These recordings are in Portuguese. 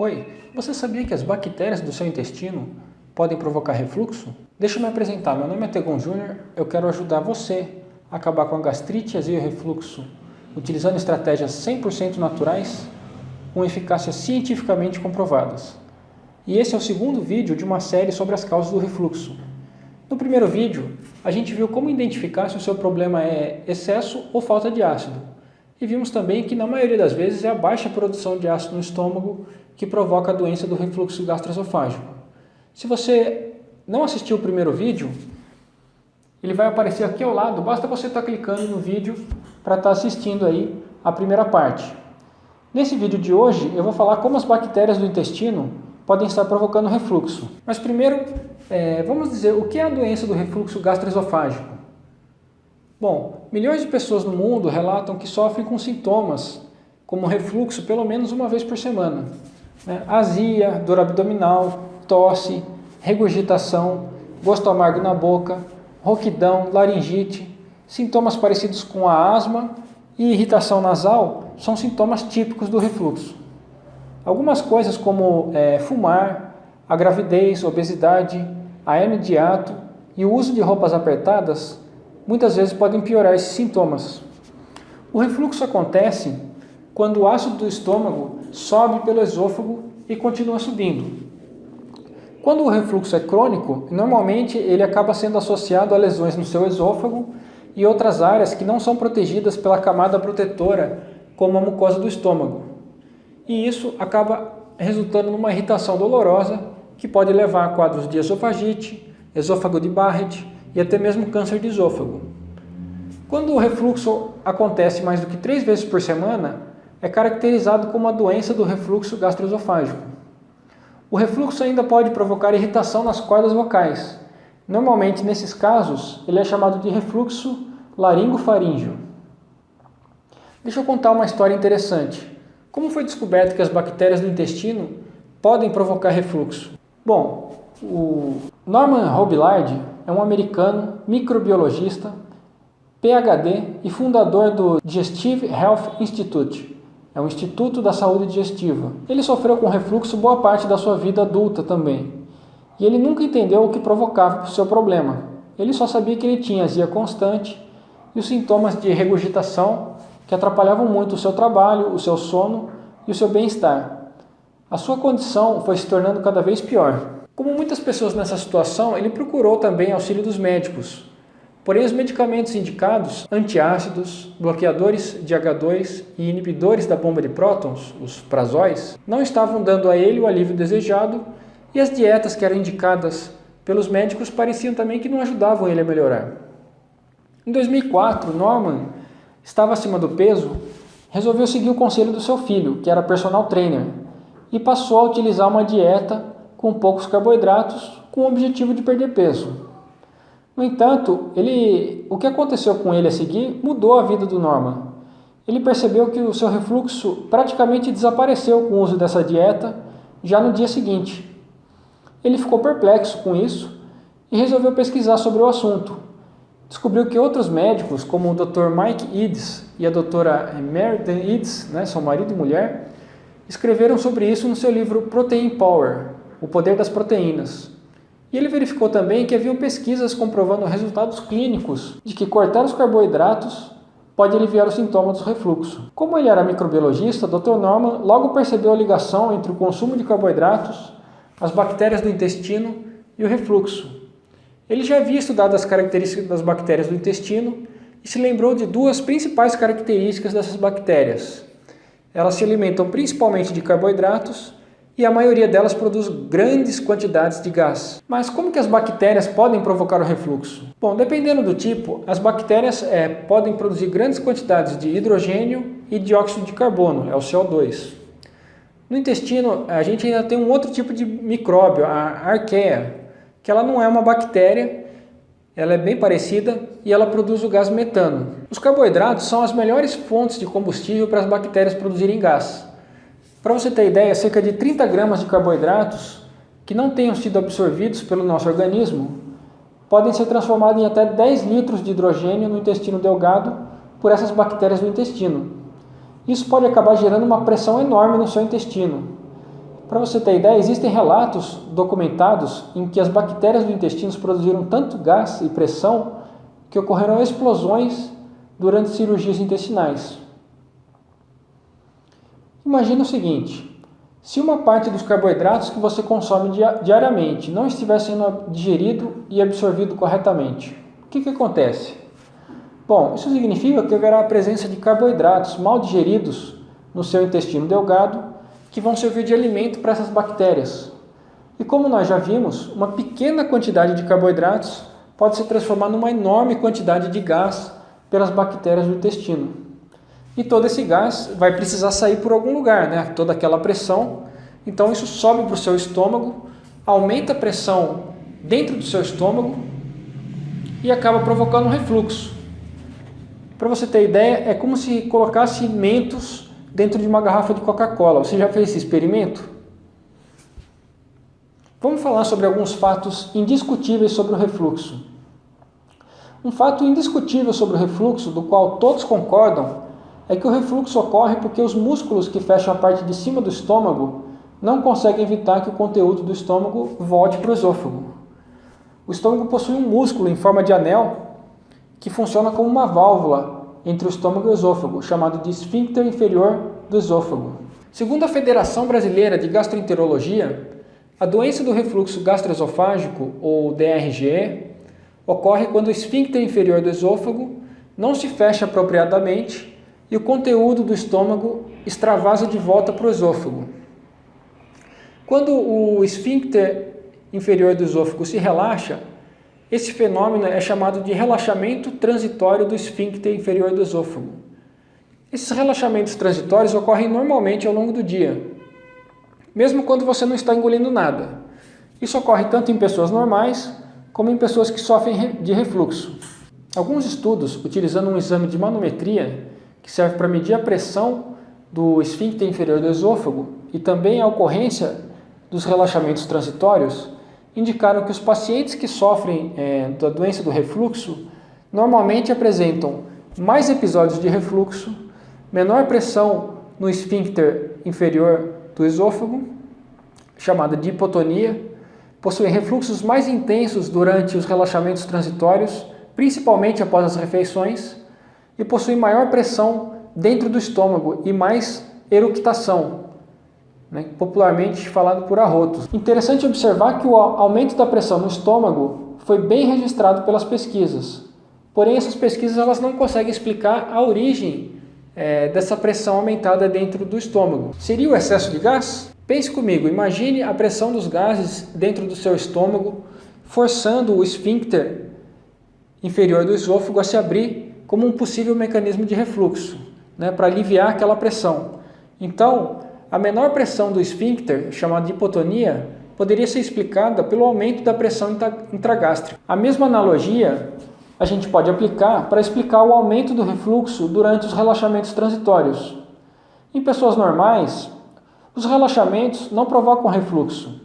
Oi, você sabia que as bactérias do seu intestino podem provocar refluxo? Deixa eu me apresentar, meu nome é Tegon Júnior, eu quero ajudar você a acabar com a gastrite, azia e refluxo, utilizando estratégias 100% naturais com eficácia cientificamente comprovadas. E esse é o segundo vídeo de uma série sobre as causas do refluxo. No primeiro vídeo, a gente viu como identificar se o seu problema é excesso ou falta de ácido. E vimos também que na maioria das vezes é a baixa produção de ácido no estômago que provoca a doença do refluxo gastroesofágico. Se você não assistiu o primeiro vídeo, ele vai aparecer aqui ao lado, basta você estar clicando no vídeo para estar assistindo aí a primeira parte. Nesse vídeo de hoje eu vou falar como as bactérias do intestino podem estar provocando refluxo. Mas primeiro, é, vamos dizer o que é a doença do refluxo gastroesofágico. Bom, milhões de pessoas no mundo relatam que sofrem com sintomas como refluxo pelo menos uma vez por semana né? azia, dor abdominal, tosse, regurgitação, gosto amargo na boca, rouquidão, laringite, sintomas parecidos com a asma e irritação nasal são sintomas típicos do refluxo. Algumas coisas como é, fumar, a gravidez, obesidade, a hernia de hiato e o uso de roupas apertadas muitas vezes podem piorar esses sintomas. O refluxo acontece quando o ácido do estômago sobe pelo esôfago e continua subindo. Quando o refluxo é crônico, normalmente ele acaba sendo associado a lesões no seu esôfago e outras áreas que não são protegidas pela camada protetora, como a mucosa do estômago. E isso acaba resultando numa irritação dolorosa que pode levar a quadros de esofagite, esôfago de Barrett e até mesmo câncer de esôfago. Quando o refluxo acontece mais do que três vezes por semana, é caracterizado como a doença do refluxo gastroesofágico. O refluxo ainda pode provocar irritação nas cordas vocais. Normalmente, nesses casos, ele é chamado de refluxo laringofaríngeo. Deixa eu contar uma história interessante. Como foi descoberto que as bactérias do intestino podem provocar refluxo? Bom, o Norman Robillard é um americano microbiologista, PhD e fundador do Digestive Health Institute, é um instituto da saúde digestiva. Ele sofreu com refluxo boa parte da sua vida adulta também. E ele nunca entendeu o que provocava o seu problema. Ele só sabia que ele tinha azia constante e os sintomas de regurgitação que atrapalhavam muito o seu trabalho, o seu sono e o seu bem-estar. A sua condição foi se tornando cada vez pior. Como muitas pessoas nessa situação, ele procurou também auxílio dos médicos, Porém, os medicamentos indicados, antiácidos, bloqueadores de H2 e inibidores da bomba de prótons, os prazóis, não estavam dando a ele o alívio desejado e as dietas que eram indicadas pelos médicos pareciam também que não ajudavam ele a melhorar. Em 2004, Norman estava acima do peso, resolveu seguir o conselho do seu filho, que era personal trainer, e passou a utilizar uma dieta com poucos carboidratos com o objetivo de perder peso. No entanto, ele, o que aconteceu com ele a seguir mudou a vida do Norman. Ele percebeu que o seu refluxo praticamente desapareceu com o uso dessa dieta já no dia seguinte. Ele ficou perplexo com isso e resolveu pesquisar sobre o assunto. Descobriu que outros médicos, como o Dr. Mike Eads e a doutora Meredith Eads, né, são marido e mulher, escreveram sobre isso no seu livro Protein Power, O Poder das Proteínas. E ele verificou também que haviam pesquisas comprovando resultados clínicos de que cortar os carboidratos pode aliviar os sintomas do refluxo. Como ele era microbiologista, Dr. Norman logo percebeu a ligação entre o consumo de carboidratos, as bactérias do intestino e o refluxo. Ele já havia estudado as características das bactérias do intestino e se lembrou de duas principais características dessas bactérias. Elas se alimentam principalmente de carboidratos e a maioria delas produz grandes quantidades de gás. Mas como que as bactérias podem provocar o refluxo? Bom, dependendo do tipo, as bactérias é, podem produzir grandes quantidades de hidrogênio e dióxido de carbono, é o CO2. No intestino, a gente ainda tem um outro tipo de micróbio, a arqueia, que ela não é uma bactéria, ela é bem parecida e ela produz o gás metano. Os carboidratos são as melhores fontes de combustível para as bactérias produzirem gás. Para você ter ideia, cerca de 30 gramas de carboidratos que não tenham sido absorvidos pelo nosso organismo podem ser transformados em até 10 litros de hidrogênio no intestino delgado por essas bactérias do intestino. Isso pode acabar gerando uma pressão enorme no seu intestino. Para você ter ideia, existem relatos documentados em que as bactérias do intestino produziram tanto gás e pressão que ocorreram explosões durante cirurgias intestinais. Imagina o seguinte, se uma parte dos carboidratos que você consome diariamente não estiver sendo digerido e absorvido corretamente, o que, que acontece? Bom, isso significa que haverá a presença de carboidratos mal digeridos no seu intestino delgado que vão servir de alimento para essas bactérias. E como nós já vimos, uma pequena quantidade de carboidratos pode se transformar numa enorme quantidade de gás pelas bactérias do intestino. E todo esse gás vai precisar sair por algum lugar, né? toda aquela pressão. Então isso sobe para o seu estômago, aumenta a pressão dentro do seu estômago e acaba provocando um refluxo. Para você ter ideia, é como se colocasse mentos dentro de uma garrafa de Coca-Cola. Você já fez esse experimento? Vamos falar sobre alguns fatos indiscutíveis sobre o refluxo. Um fato indiscutível sobre o refluxo, do qual todos concordam, é que o refluxo ocorre porque os músculos que fecham a parte de cima do estômago não conseguem evitar que o conteúdo do estômago volte para o esôfago. O estômago possui um músculo em forma de anel que funciona como uma válvula entre o estômago e o esôfago, chamado de esfíncter inferior do esôfago. Segundo a Federação Brasileira de Gastroenterologia, a doença do refluxo gastroesofágico, ou DRGE, ocorre quando o esfíncter inferior do esôfago não se fecha apropriadamente e o conteúdo do estômago extravasa de volta para o esôfago. Quando o esfíncter inferior do esôfago se relaxa, esse fenômeno é chamado de relaxamento transitório do esfíncter inferior do esôfago. Esses relaxamentos transitórios ocorrem normalmente ao longo do dia, mesmo quando você não está engolindo nada. Isso ocorre tanto em pessoas normais, como em pessoas que sofrem de refluxo. Alguns estudos, utilizando um exame de manometria, que serve para medir a pressão do esfíncter inferior do esôfago e também a ocorrência dos relaxamentos transitórios, indicaram que os pacientes que sofrem é, da doença do refluxo normalmente apresentam mais episódios de refluxo, menor pressão no esfíncter inferior do esôfago, chamada de hipotonia, possuem refluxos mais intensos durante os relaxamentos transitórios, principalmente após as refeições, e possuem maior pressão dentro do estômago e mais eructação, né, popularmente falado por arrotos. Interessante observar que o aumento da pressão no estômago foi bem registrado pelas pesquisas, porém essas pesquisas elas não conseguem explicar a origem é, dessa pressão aumentada dentro do estômago. Seria o excesso de gás? Pense comigo, imagine a pressão dos gases dentro do seu estômago, forçando o esfíncter inferior do esôfago a se abrir como um possível mecanismo de refluxo, né, para aliviar aquela pressão. Então, a menor pressão do esfíncter, chamada de hipotonia, poderia ser explicada pelo aumento da pressão intragástrica. A mesma analogia a gente pode aplicar para explicar o aumento do refluxo durante os relaxamentos transitórios. Em pessoas normais, os relaxamentos não provocam refluxo.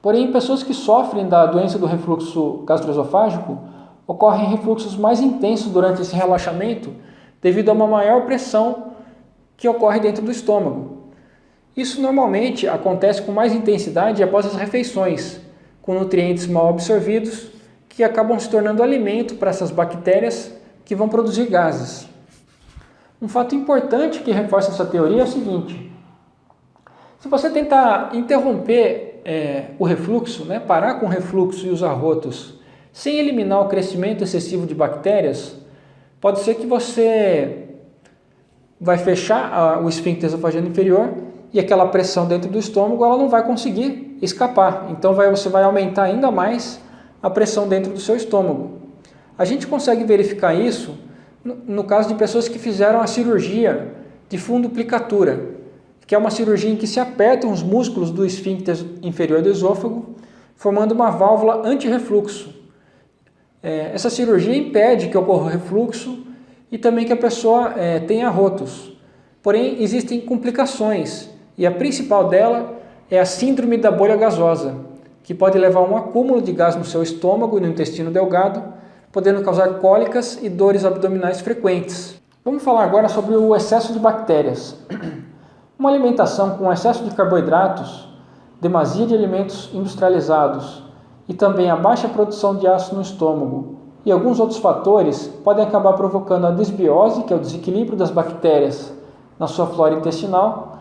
Porém, em pessoas que sofrem da doença do refluxo gastroesofágico, ocorrem refluxos mais intensos durante esse relaxamento devido a uma maior pressão que ocorre dentro do estômago. Isso normalmente acontece com mais intensidade após as refeições, com nutrientes mal absorvidos que acabam se tornando alimento para essas bactérias que vão produzir gases. Um fato importante que reforça essa teoria é o seguinte, se você tentar interromper é, o refluxo, né, parar com o refluxo e os arrotos, sem eliminar o crescimento excessivo de bactérias, pode ser que você vai fechar o esfíncter esofageno inferior e aquela pressão dentro do estômago ela não vai conseguir escapar. Então vai, você vai aumentar ainda mais a pressão dentro do seu estômago. A gente consegue verificar isso no, no caso de pessoas que fizeram a cirurgia de funduplicatura, que é uma cirurgia em que se apertam os músculos do esfíncter inferior do esôfago, formando uma válvula anti-refluxo. É, essa cirurgia impede que ocorra refluxo e também que a pessoa é, tenha rotos. Porém, existem complicações e a principal dela é a síndrome da bolha gasosa, que pode levar a um acúmulo de gás no seu estômago e no intestino delgado, podendo causar cólicas e dores abdominais frequentes. Vamos falar agora sobre o excesso de bactérias. Uma alimentação com excesso de carboidratos demasia de alimentos industrializados e também a baixa produção de ácido no estômago e alguns outros fatores podem acabar provocando a desbiose, que é o desequilíbrio das bactérias na sua flora intestinal,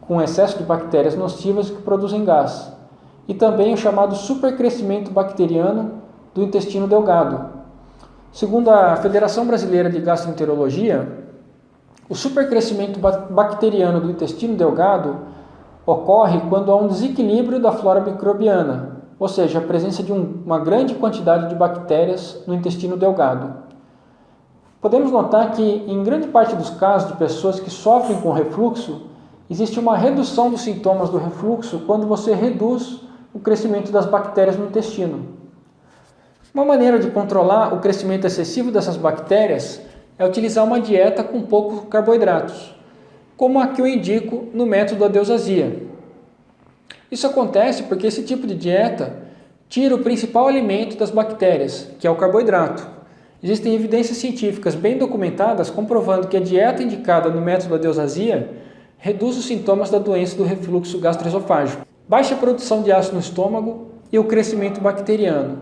com excesso de bactérias nocivas que produzem gás, e também o chamado supercrescimento bacteriano do intestino delgado. Segundo a Federação Brasileira de Gastroenterologia, o supercrescimento bacteriano do intestino delgado ocorre quando há um desequilíbrio da flora microbiana, ou seja, a presença de um, uma grande quantidade de bactérias no intestino delgado. Podemos notar que, em grande parte dos casos de pessoas que sofrem com refluxo, existe uma redução dos sintomas do refluxo quando você reduz o crescimento das bactérias no intestino. Uma maneira de controlar o crescimento excessivo dessas bactérias é utilizar uma dieta com poucos carboidratos, como a que eu indico no método Adeusazia. Isso acontece porque esse tipo de dieta tira o principal alimento das bactérias, que é o carboidrato. Existem evidências científicas bem documentadas comprovando que a dieta indicada no método Adeusazia reduz os sintomas da doença do refluxo gastroesofágico. Baixa produção de ácido no estômago e o crescimento bacteriano.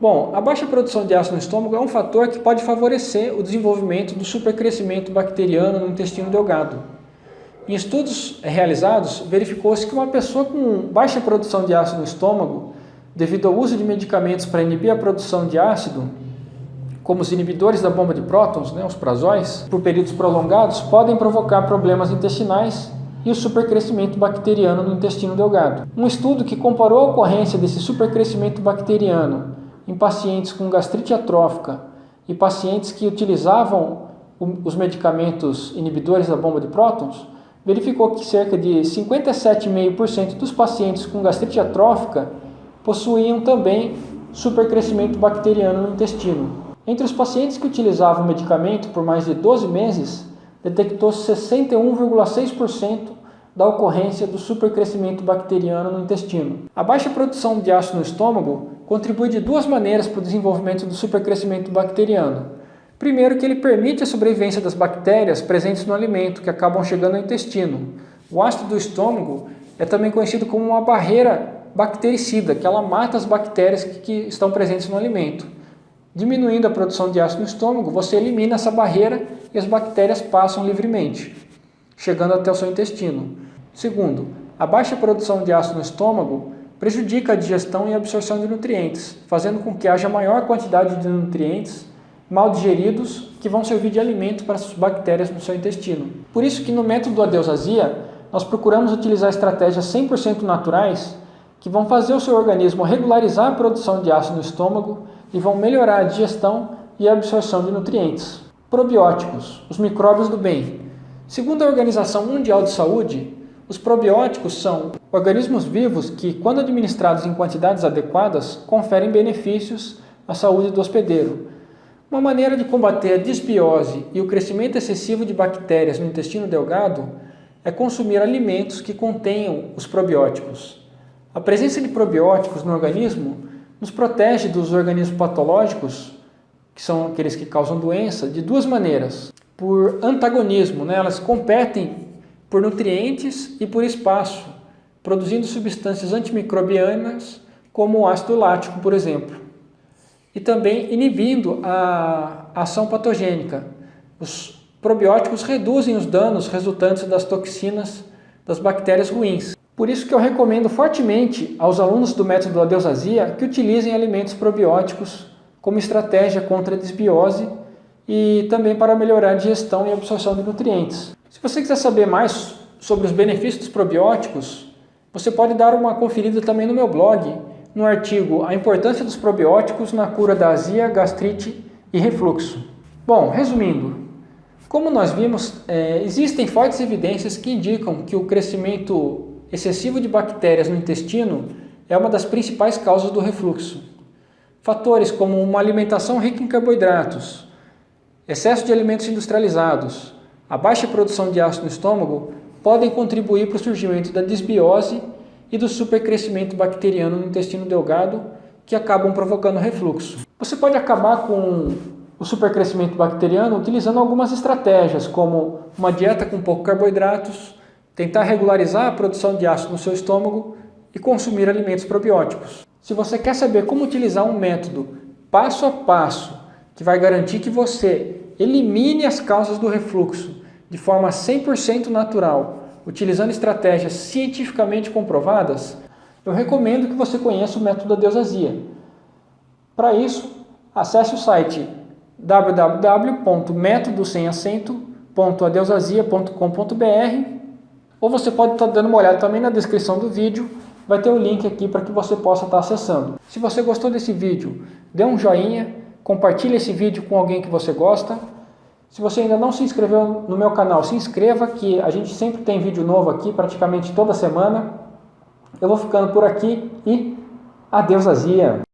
Bom, a baixa produção de ácido no estômago é um fator que pode favorecer o desenvolvimento do supercrescimento bacteriano no intestino delgado. Em estudos realizados, verificou-se que uma pessoa com baixa produção de ácido no estômago, devido ao uso de medicamentos para inibir a produção de ácido, como os inibidores da bomba de prótons, né, os prazóis, por períodos prolongados, podem provocar problemas intestinais e o supercrescimento bacteriano no intestino delgado. Um estudo que comparou a ocorrência desse supercrescimento bacteriano em pacientes com gastrite atrófica e pacientes que utilizavam os medicamentos inibidores da bomba de prótons, verificou que cerca de 57,5% dos pacientes com gastrite atrófica possuíam também supercrescimento bacteriano no intestino. Entre os pacientes que utilizavam o medicamento por mais de 12 meses, detectou-se 61,6% da ocorrência do supercrescimento bacteriano no intestino. A baixa produção de ácido no estômago contribui de duas maneiras para o desenvolvimento do supercrescimento bacteriano. Primeiro que ele permite a sobrevivência das bactérias presentes no alimento, que acabam chegando ao intestino. O ácido do estômago é também conhecido como uma barreira bactericida, que ela mata as bactérias que, que estão presentes no alimento. Diminuindo a produção de ácido no estômago, você elimina essa barreira e as bactérias passam livremente, chegando até o seu intestino. Segundo, a baixa produção de ácido no estômago prejudica a digestão e a absorção de nutrientes, fazendo com que haja maior quantidade de nutrientes mal digeridos que vão servir de alimento para as bactérias no seu intestino. Por isso que no método Adeusazia, nós procuramos utilizar estratégias 100% naturais que vão fazer o seu organismo regularizar a produção de ácido no estômago e vão melhorar a digestão e a absorção de nutrientes. Probióticos, os micróbios do bem. Segundo a Organização Mundial de Saúde, os probióticos são organismos vivos que, quando administrados em quantidades adequadas, conferem benefícios à saúde do hospedeiro, uma maneira de combater a disbiose e o crescimento excessivo de bactérias no intestino delgado é consumir alimentos que contenham os probióticos. A presença de probióticos no organismo nos protege dos organismos patológicos, que são aqueles que causam doença, de duas maneiras. Por antagonismo, né? elas competem por nutrientes e por espaço, produzindo substâncias antimicrobianas, como o ácido lático, por exemplo e também inibindo a ação patogênica. Os probióticos reduzem os danos resultantes das toxinas das bactérias ruins. Por isso que eu recomendo fortemente aos alunos do método Adeusazia que utilizem alimentos probióticos como estratégia contra a desbiose e também para melhorar a digestão e absorção de nutrientes. Se você quiser saber mais sobre os benefícios dos probióticos, você pode dar uma conferida também no meu blog, no artigo A importância dos probióticos na cura da azia, gastrite e refluxo. Bom, resumindo, como nós vimos, é, existem fortes evidências que indicam que o crescimento excessivo de bactérias no intestino é uma das principais causas do refluxo. Fatores como uma alimentação rica em carboidratos, excesso de alimentos industrializados, a baixa produção de ácido no estômago podem contribuir para o surgimento da disbiose e do supercrescimento bacteriano no intestino delgado que acabam provocando refluxo. Você pode acabar com o supercrescimento bacteriano utilizando algumas estratégias, como uma dieta com pouco carboidratos, tentar regularizar a produção de ácido no seu estômago e consumir alimentos probióticos. Se você quer saber como utilizar um método passo a passo que vai garantir que você elimine as causas do refluxo de forma 100% natural, utilizando estratégias cientificamente comprovadas, eu recomendo que você conheça o método da. Para isso, acesse o site www.métodosemacento.adeusazia.com.br ou você pode estar dando uma olhada também na descrição do vídeo, vai ter o link aqui para que você possa estar acessando. Se você gostou desse vídeo, dê um joinha, compartilhe esse vídeo com alguém que você gosta. Se você ainda não se inscreveu no meu canal, se inscreva que a gente sempre tem vídeo novo aqui, praticamente toda semana. Eu vou ficando por aqui e adeus azia!